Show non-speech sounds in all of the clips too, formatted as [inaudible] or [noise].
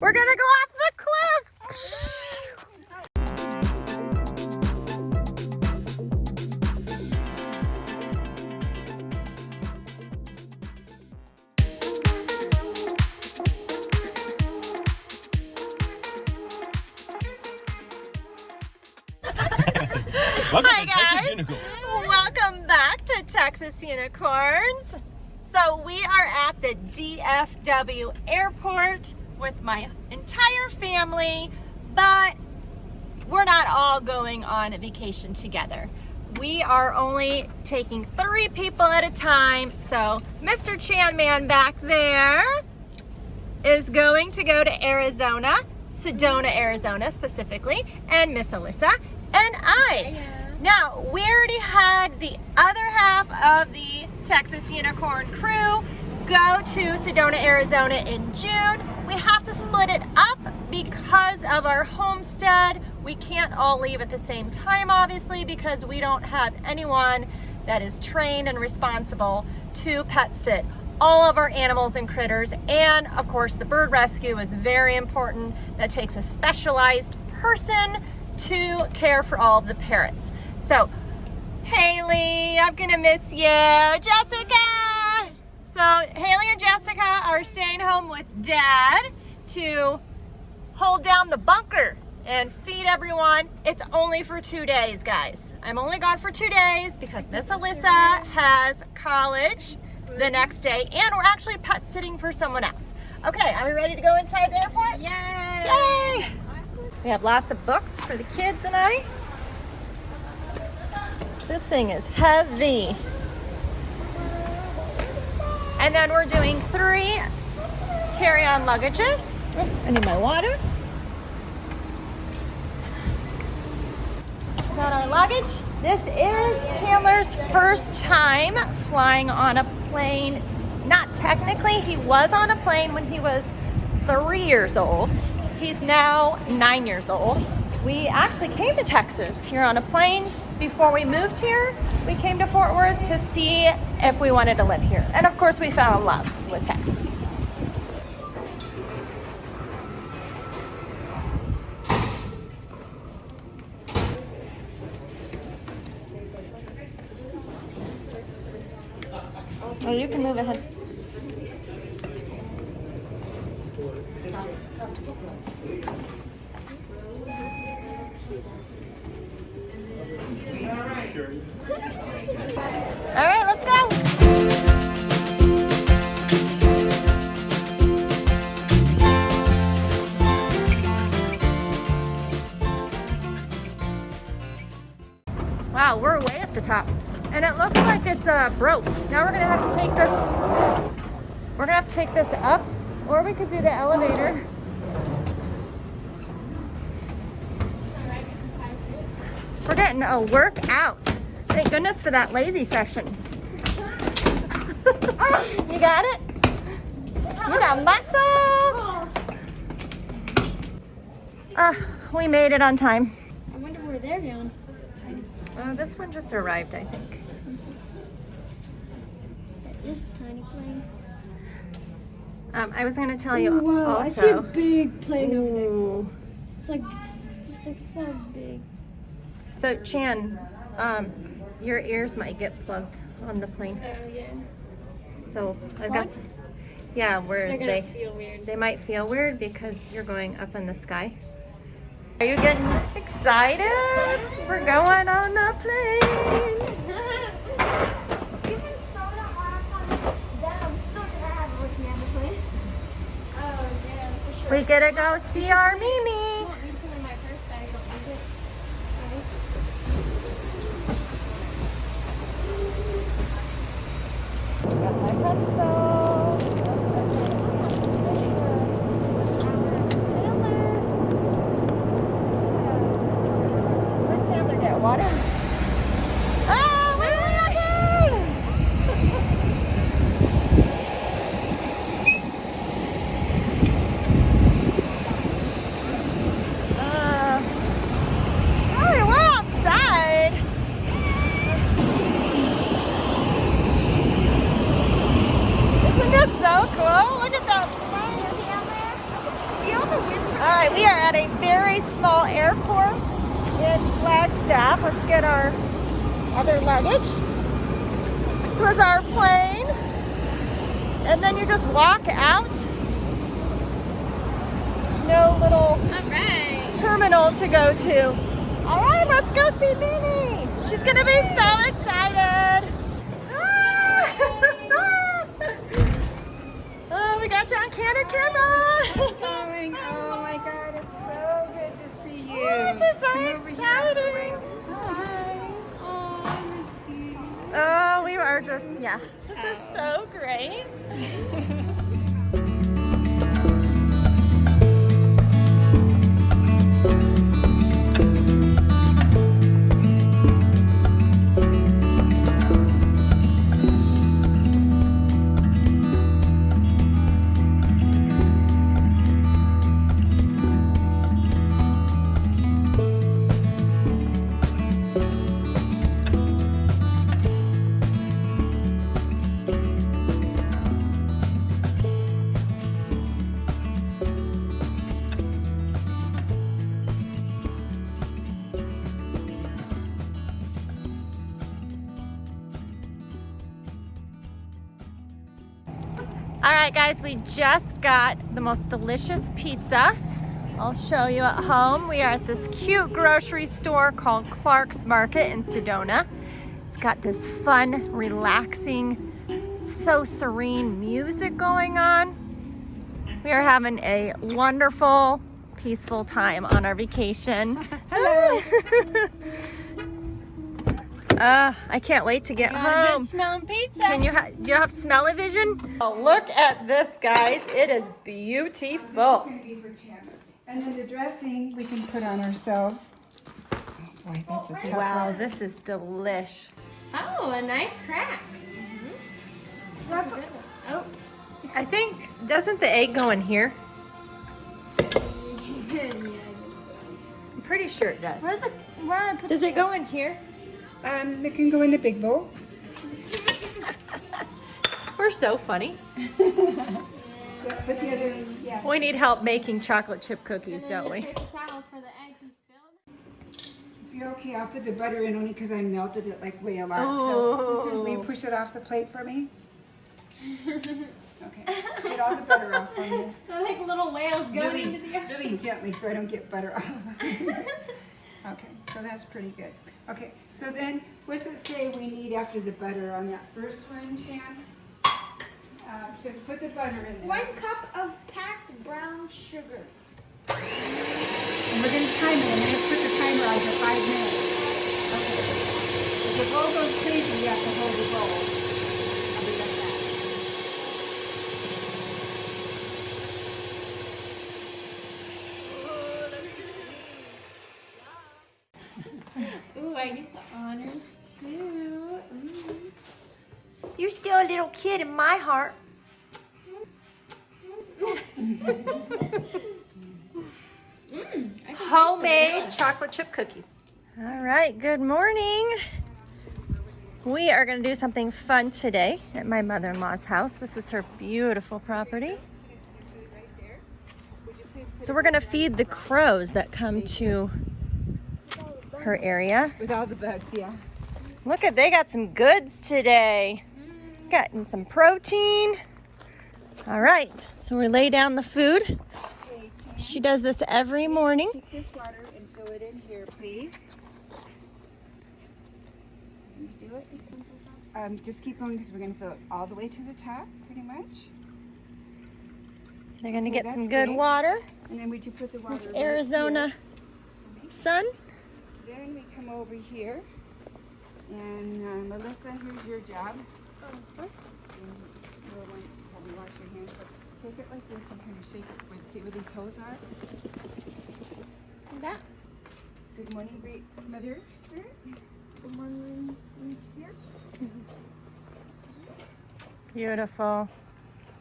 We're gonna go off the cliff. [laughs] Welcome Hi, to Texas guys. Unicorn. Welcome back to Texas Unicorns. So we are at the DFW airport with my entire family, but we're not all going on a vacation together. We are only taking three people at a time. So Mr. Chan Man back there is going to go to Arizona, Sedona, Arizona specifically, and Miss Alyssa and I. Now, we already had the other half of the Texas Unicorn crew go to Sedona, Arizona in June. We have to split it up because of our homestead. We can't all leave at the same time, obviously, because we don't have anyone that is trained and responsible to pet sit all of our animals and critters. And of course, the bird rescue is very important. That takes a specialized person to care for all of the parrots. So, Haley, I'm gonna miss you. Jessica! So, Haley and Jessica are staying home with Dad to hold down the bunker and feed everyone. It's only for two days, guys. I'm only gone for two days because Miss Alyssa has college the next day and we're actually pet sitting for someone else. Okay, are we ready to go inside the airport? Yay! Yay! We have lots of books for the kids and I. This thing is heavy. And then we're doing three carry-on luggages. Oh, I need my water. Got our luggage. This is Chandler's first time flying on a plane. Not technically, he was on a plane when he was three years old. He's now nine years old. We actually came to Texas here on a plane before we moved here. We came to Fort Worth to see if we wanted to live here. And of course we fell in love with Texas. Oh, you can move ahead. All right, let's go. Wow, we're way at the top. And it looks like it's uh, broke. Now we're gonna have to take this, we're gonna have to take this up, or we could do the elevator. Getting a workout. Thank goodness for that lazy session. [laughs] you got it? You got muscles! Uh, we made it on time. I wonder where they're going. Uh, this one just arrived, I think. That is a tiny plane. Um, I was going to tell you Wow, also. I see a big plane over there. It's like, it's like so big. So Chan, um, your ears might get plugged on the plane. Oh yeah. So I've got, some, yeah, where They're they feel weird. they might feel weird because you're going up in the sky. Are you getting excited? We're going on the plane. [laughs] Even soda hot that I'm still gonna have with me on the plane. Oh yeah, for sure. We get to go see our Mimi. water? we're oh, we're outside. Isn't this so cool? Look at that the. All right, we are at a very small airport. Let's get our other luggage. This was our plane. And then you just walk out. No little All right. terminal to go to. All right, let's go see Minnie. She's gonna be so excited. [laughs] oh, we got you on candid camera. Darling, oh my God, Oh, this is so Come exciting. Hi. Oh, I missed you. Oh, we are just, yeah. This is so great. [laughs] All right, guys, we just got the most delicious pizza. I'll show you at home. We are at this cute grocery store called Clark's Market in Sedona. It's got this fun, relaxing, so serene music going on. We are having a wonderful, peaceful time on our vacation. [laughs] Hello. [laughs] uh, I can't wait to get Got a home. good smelling pizza. Can you ha- do you have smell-o-vision? Oh, look at this, guys. It is beautiful. Gonna be for Chandler. And then the dressing we can put on ourselves. Oh boy, that's a tough Wow, one. this is delish. Oh, a nice crack. That's a good one. Oh. I think doesn't the egg go in here? [laughs] yeah, I think so. I'm pretty sure it does. Where's the where I put Does the it go in here? Um, it can go in the big bowl. [laughs] We're so funny. But but other, yeah. We need help making chocolate chip cookies, don't we? paper towel for the egg he spilled. If you're okay, I'll put the butter in only because I melted it like way a lot. So Oh. will you push it off the plate for me? [laughs] Okay. Get all the butter off for me. [laughs] They're like little whales going Really, into the ocean. really gently so I don't get butter all over. Okay, so that's pretty good. Okay, so then what's it say we need after the butter on that first one, Shan? Uh, it says put the butter in there. One cup of packed brown sugar. And we're gonna time it, I'm gonna put the timer on for five minutes. Okay. If the bowl goes crazy, you have to hold the bowl. I'll be right back. Ooh, I get the honors too. Ooh. You're still a little kid in my heart. Mm, I can taste the Homemade chocolate chip cookies. All right, good morning. We are going to do something fun today at my mother-in-law's house. This is her beautiful property. So we're going to feed the crows that come to her area. With all the bugs, yeah. Look at, they got some goods today. Gotten some protein. All right, so we lay down the food. Okay, She does this every morning. take this water and fill it in here, please. Do it? Um, just keep going because we're gonna fill it all the way to the top, pretty much. They're gonna Okay, get some good great. water. And then would you put the water This Arizona sun. Then come over here, and uh, Melissa, here's your job. And you'll want to wash your hands, but take it like this and kind of shake it. Wait, see where these holes are? That. Good morning, great Mother Spirit. Good morning, Spirit. [laughs] Beautiful.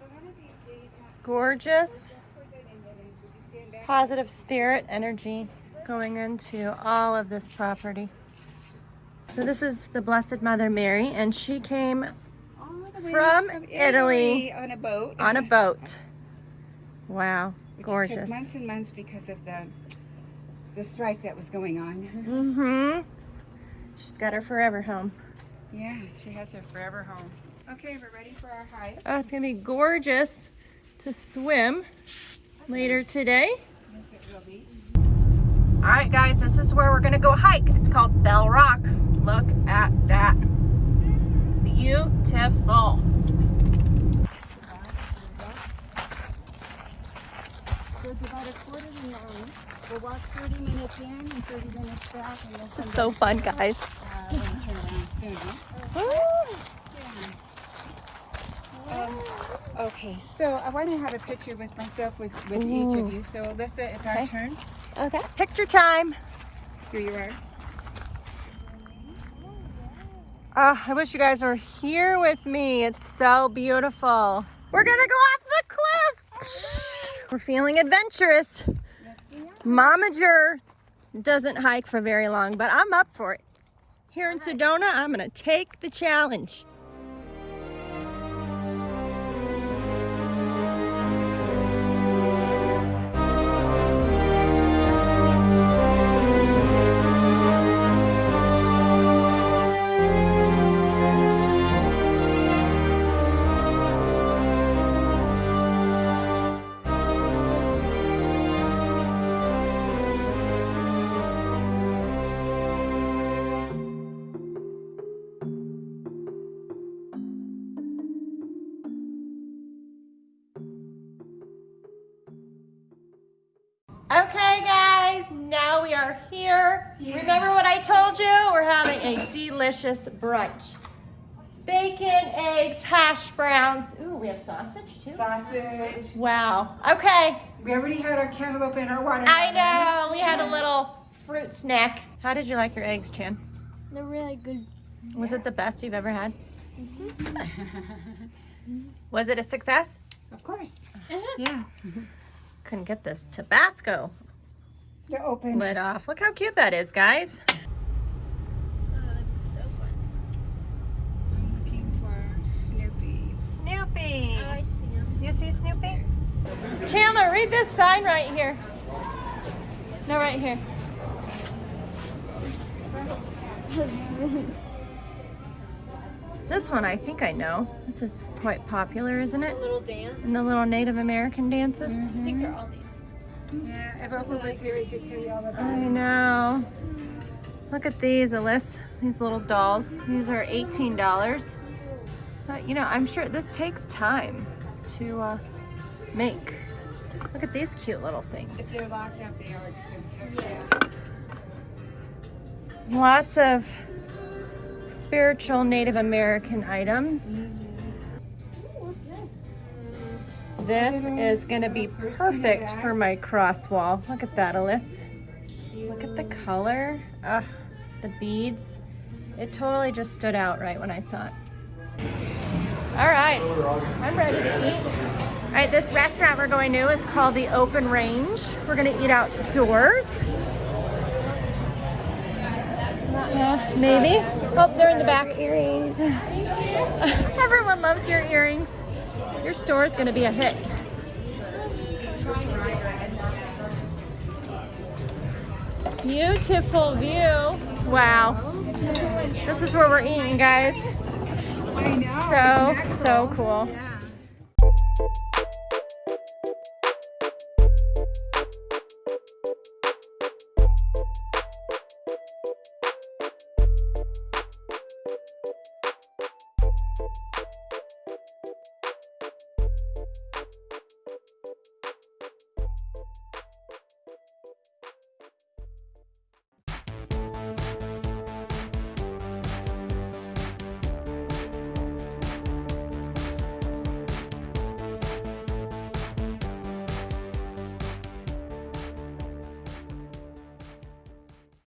So one of these days, uh, Gorgeous. put that in there, and would you stand back? Positive spirit energy going into all of this property. So this is the Blessed Mother Mary and she came From Italy. on a boat. on a boat. Wow. Which Gorgeous. took months and months because of the the strike that was going on. Mm-hmm. She's got her forever home. yeah, she has her forever home. Okay, we're ready for our hike. Oh, it's gonna be gorgeous to swim later today. Yes, it will be. All right, guys, this is where we're gonna go hike. It's called Bell Rock. Look at that. Beautiful. So it's about a quarter to nine. We'll walk 30 minutes in and 30 minutes back. This is so fun, guys. and turn around soon. Woo! Um, okay, so I want to have a picture with myself with, with each of you. So Alyssa, it's our Okay. turn. Okay. Picture time. Here you are. Oh, I wish you guys were here with me. It's so beautiful. We're gonna go off the cliff. We're feeling adventurous. Yes, we are. Momager doesn't hike for very long, but I'm up for it. Here in Sedona, I'm gonna take the challenge. A delicious brunch. Bacon, eggs, hash browns. Ooh, we have sausage too. Sausage. Wow. Okay, We already had our cantaloupe and our watermelon. I know. We had a little fruit snack. How did you like your eggs, Chan? They're really good. Was it the best you've ever had? Mhm. Was it a success? Of course. Yeah. Couldn't get this Tabasco They're open. lid off. Look how cute that is, guys. Oh, that's so fun. I'm looking for Snoopy. Snoopy. Oh, I see them. You see Snoopy? Chandler, read this sign right here. No, right here. [laughs] This one I think I know. This is quite popular, isn't it? little dance. In the little Native American dances. I think they're all dancing. Yeah, if Oprah was here, he could tell you all about I know. Look at these, Alyssa. These little dolls. These are $18. But you know, I'm sure this takes time to uh, make. Look at these cute little things. If they're locked up, they are expensive. Yeah. Lots of spiritual Native American items. What's this? This is gonna be perfect for my cross wall. Look at that, Alyssa. Look at the color. Ugh, the beads. It totally just stood out right when I saw it. All right, I'm ready to eat. All right, this restaurant we're going to is called the Open Range. We're gonna eat outdoors. Yeah, maybe. Oh, they're in the back. Earrings. [laughs] Everyone loves your earrings. Your store is gonna be a hit. Beautiful view. Wow. This is where we're eating, guys. I know. So, so cool. Yeah.